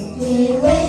It wait.